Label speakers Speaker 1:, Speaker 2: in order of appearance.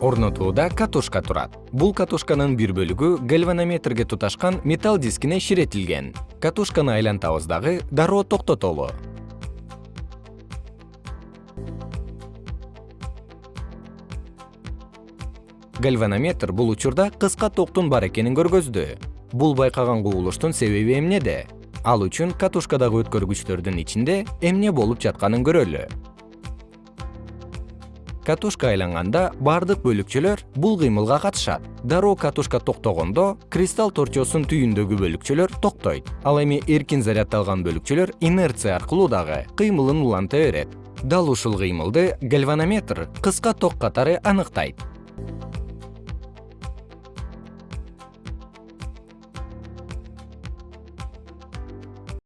Speaker 1: орнотууда катушка турат. Бул катушканын бир бөлүгү гальванометрге туташкан металл дискине ширетилген. Катушканы айлантабыз дагы дароо токтотолу. Гальванометр бул учурда кыска токтун бар экенин көргөздү. Бул байкаган кубулуштун себеби эмнеде? Ал үчүн катушкадагы өткөргүчтөрдүн ичинде эмне болуп жатканын көрөлү катушка айланганда бардык бөлүкчөлөр бул кыймылга катышат. Дароо катушка токтогондо кристалл торчосунун түйүндөгү бөлүкчөлөр токтойт. Ал эми эркин заряддалган бөлүкчөлөр инерция аркылуу дагы кыймылын уланта берет. Дал ушул кыймылды гальванометр кыска ток катары аныктайт